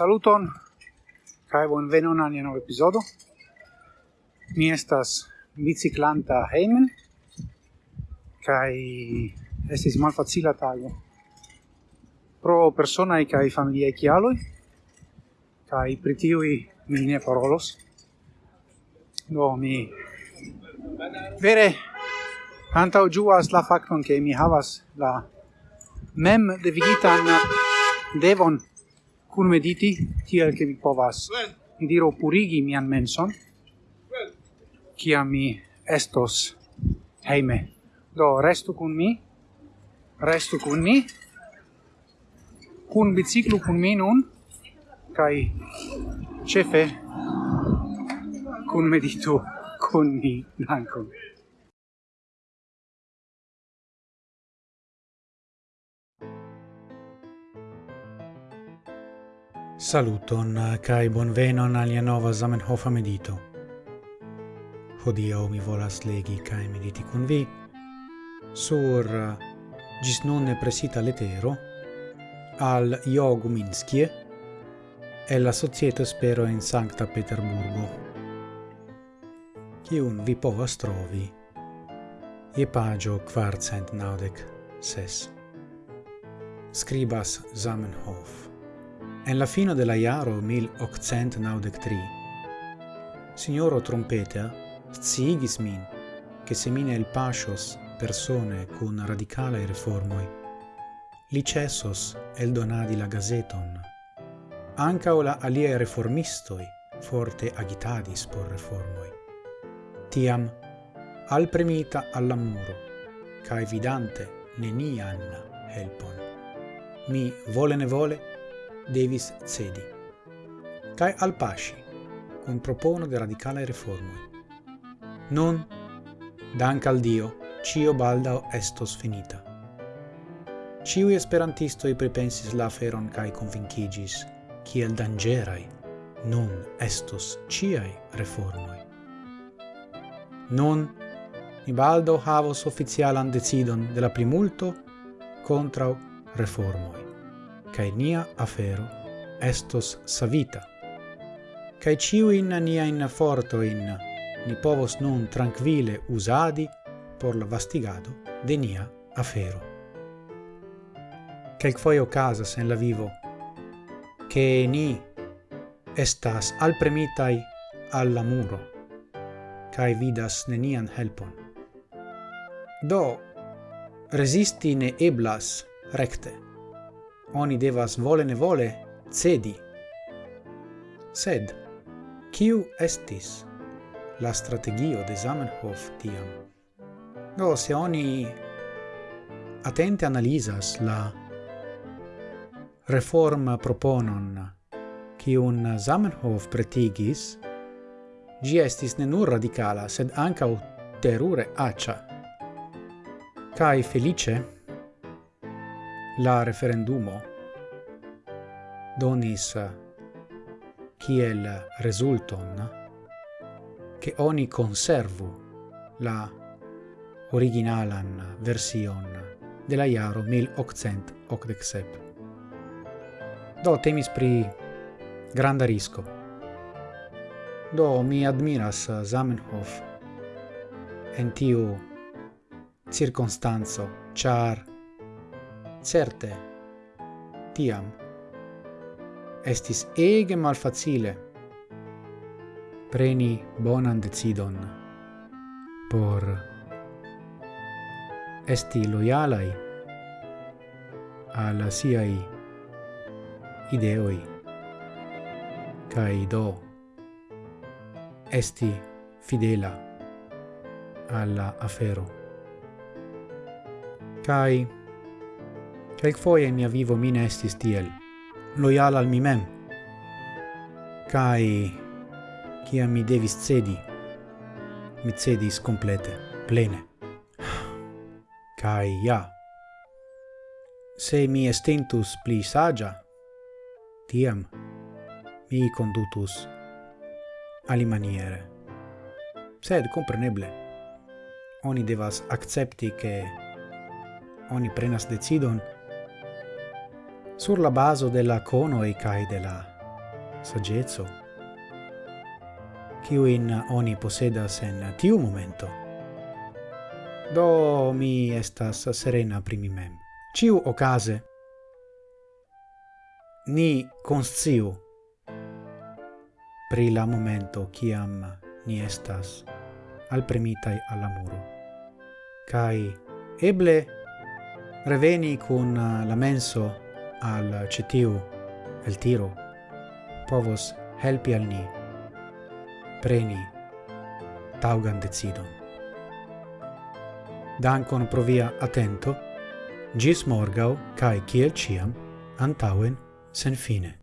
saluton kai bon venon al nova episodo Mi estas biciclanta heimen kai estis malfacila tago. Pro personaj kai familiaj kialoj kai pri tiuj mi ne parolos. Do mi vere antaŭ ĝuas la fakton ke mi havas la mem devigitan devon cun mediti tiel che vi povas mi diro purigi mian menson? Kia mi estos heime do restu cun mi? Restu cun mi? Cun biciclu cun mi nun? Kai cefe cun meditu cun mi. Dankon Saluton eh, kai bonvenon alia nova Zamenhofa medito. Hodiaŭ mi volas legi kai mediti kun vi sur eh, gis non ne presita letero al Jogu Minskie e la Societo Spero in Sankta Peterburgo, kiun vi povas trovi e pagio kvarcent naudec ses. Skribas Zamenhof. En la fino de la jaro 1893, signoro Trompetea sciigis min, che se mine el pascios persone cun radicale reformoi, li cessos el donadi la gazeton. Ancao la alie reformistoi forte agitadis por reformoi. Tiam, al premita alla muro, cae vidante nenian helpon. Mi, vole ne vole, devis cedi, cae al pasci, con propono de radicale reformoi. Non, dank al Dio, cio baldao estos finita. Ciui esperantistoi pripensis la aferon cae convincigis, kiel dangerai, non estos ciai reformoi. Non, mi baldo havos officialan decidon de la contra contrau reformoi cae nia afero estos savita. Cae ciuin niain fortoin ni povos nun tranquille usadi por la vastigado de nia afero. Quelqufoje ocasas en la vivo che ni estas al premitai alla muro cae vidas nenian helpon. Do, resisti ne eblas recte oni devas vole ne vole cedi. Sed, kiu estis la strategio de Zamenhof tiam? Do, se oni atente analizas la reforma proponon kiun Zamenhof pretigis, gi estis ne nur radicala, sed ancau terure acia. Kai felice, la referendumo donis kiel resulton che oni conservu la originalan version de la iaro 1887. Do temis pri granda risco. Do mi admiras Zamenhof en tiu circonstanzo, char Certe, tiam, estis ege malfacile preni bonan decidon por esti loyalai al siai ideoi kai do esti fidela alla afero. Kai Quelquefoie in mia vivo mi estis tiel, loyal al mi mem. Cai, kia mi devis cedi, mi cedis complete, plene. Cai, ja. Se mi estintus pli sagia, tiam mi condutus alimaniere. Sed, compreneble, oni devas accepti che oni prenas decidon sur la baso della e cae de la saggezzo, ciuin oni posedas en tiu momento. Do mi estas serena primi mem. Ciu ocase, ni consciu pri la momento ciam ni estas al premitai alla muro. Kai eble reveni kun la menso al cetiu el tiro povos helpi al ni preni taugan decidon. Dankon pro via atento, gis morgau, cae ciel ciam, antauen sen fine.